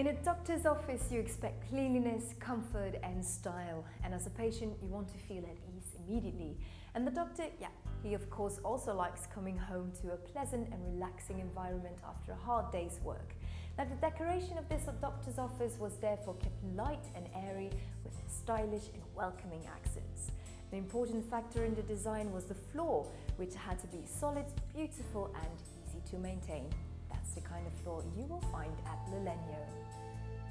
In a doctor's office, you expect cleanliness, comfort and style. And as a patient, you want to feel at ease immediately. And the doctor, yeah, he of course also likes coming home to a pleasant and relaxing environment after a hard day's work. Now the decoration of this doctor's office was therefore kept light and airy with stylish and welcoming accents. An important factor in the design was the floor, which had to be solid, beautiful and easy to maintain. That's the kind of floor you will find at Lelenio.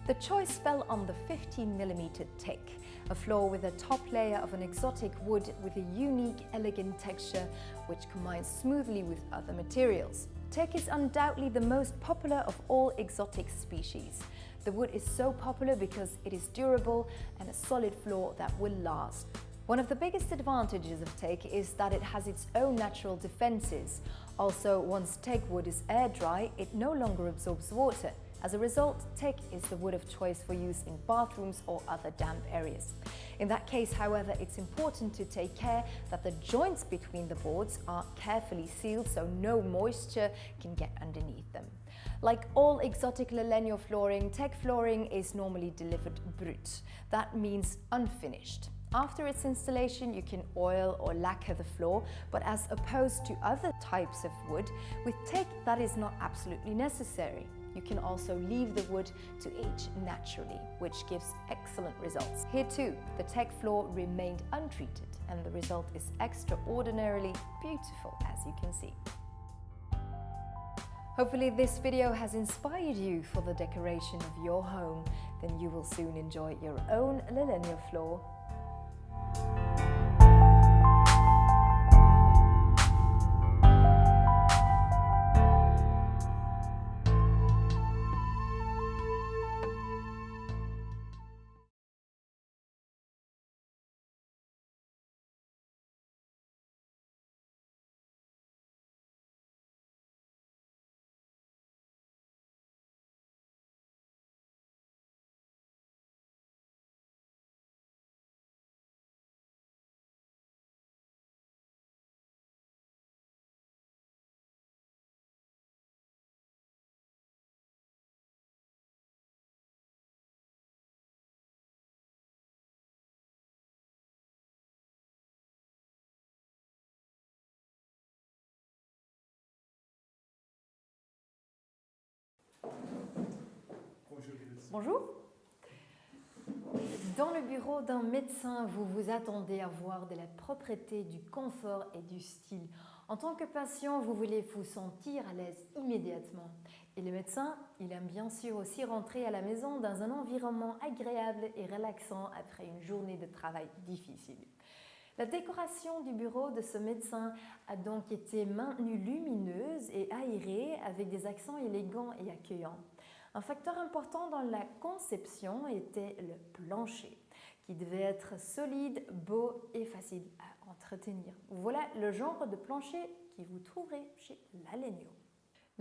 The choice fell on the 15mm teak, a floor with a top layer of an exotic wood with a unique, elegant texture which combines smoothly with other materials. Teak is undoubtedly the most popular of all exotic species. The wood is so popular because it is durable and a solid floor that will last. One of the biggest advantages of teak is that it has its own natural defences. Also, once teak wood is air dry, it no longer absorbs water. As a result, teak is the wood of choice for use in bathrooms or other damp areas. In that case, however, it's important to take care that the joints between the boards are carefully sealed so no moisture can get underneath them. Like all exotic Lelenio flooring, teak flooring is normally delivered brut. That means unfinished. After its installation, you can oil or lacquer the floor, but as opposed to other types of wood, with teak that is not absolutely necessary. You can also leave the wood to age naturally, which gives excellent results. Here too, the teak floor remained untreated and the result is extraordinarily beautiful as you can see. Hopefully this video has inspired you for the decoration of your home, then you will soon enjoy your own Lelenio floor Bonjour. Dans le bureau d'un médecin, vous vous attendez à voir de la propreté, du confort et du style. En tant que patient, vous voulez vous sentir à l'aise immédiatement. Et le médecin, il aime bien sûr aussi rentrer à la maison dans un environnement agréable et relaxant après une journée de travail difficile. La décoration du bureau de ce médecin a donc été maintenue lumineuse et aérée avec des accents élégants et accueillants. Un facteur important dans la conception était le plancher, qui devait être solide, beau et facile à entretenir. Voilà le genre de plancher qui vous trouverez chez Lalegno.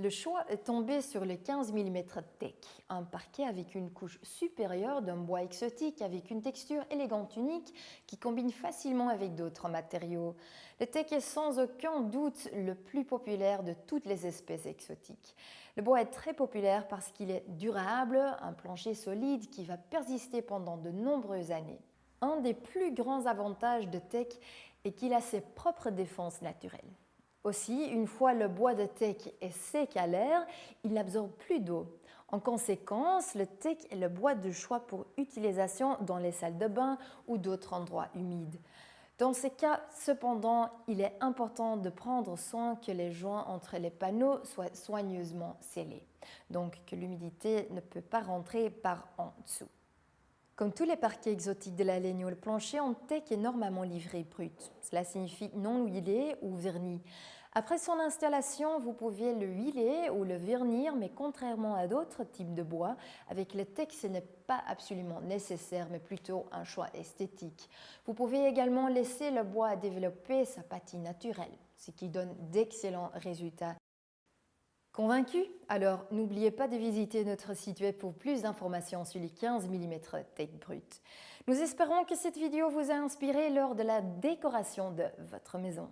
Le choix est tombé sur le 15 mm teak, un parquet avec une couche supérieure d'un bois exotique avec une texture élégante unique qui combine facilement avec d'autres matériaux. Le teak est sans aucun doute le plus populaire de toutes les espèces exotiques. Le bois est très populaire parce qu'il est durable, un plancher solide qui va persister pendant de nombreuses années. Un des plus grands avantages de teak est qu'il a ses propres défenses naturelles. Aussi, une fois le bois de teak est sec à l'air, il n'absorbe plus d'eau. En conséquence, le teak est le bois de choix pour utilisation dans les salles de bain ou d'autres endroits humides. Dans ces cas, cependant, il est important de prendre soin que les joints entre les panneaux soient soigneusement scellés, donc que l'humidité ne peut pas rentrer par en dessous. Comme tous les parquets exotiques de la laine, le plancher en teck est normalement livré brut. Cela signifie non huilé ou verni. Après son installation, vous pouvez le huiler ou le vernir, mais contrairement à d'autres types de bois, avec le teck, ce n'est pas absolument nécessaire, mais plutôt un choix esthétique. Vous pouvez également laisser le bois développer sa patine naturelle, ce qui donne d'excellents résultats Convaincu? Alors n'oubliez pas de visiter notre site web pour plus d'informations sur les 15 mm Tech Brut. Nous espérons que cette vidéo vous a inspiré lors de la décoration de votre maison.